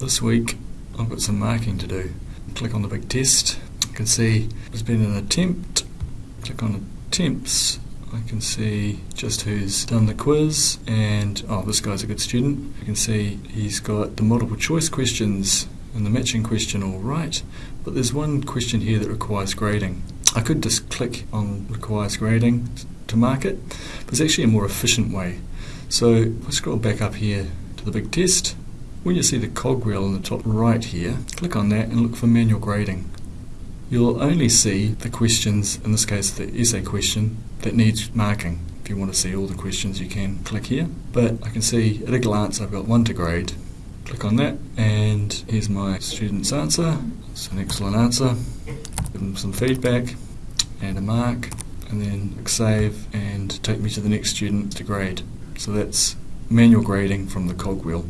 This week I've got some marking to do. Click on the big test. I can see there's been an attempt. Click on attempts. I can see just who's done the quiz and oh this guy's a good student. You can see he's got the multiple choice questions and the matching question all right but there's one question here that requires grading. I could just click on requires grading to mark it but it's actually a more efficient way. So if I scroll back up here to the big test when you see the cogwheel in the top right here click on that and look for manual grading. You'll only see the questions, in this case the essay question, that needs marking. If you want to see all the questions you can click here. But I can see at a glance I've got one to grade. Click on that and here's my student's answer. It's an excellent answer. Give them some feedback and a mark and then save and take me to the next student to grade. So that's manual grading from the cogwheel.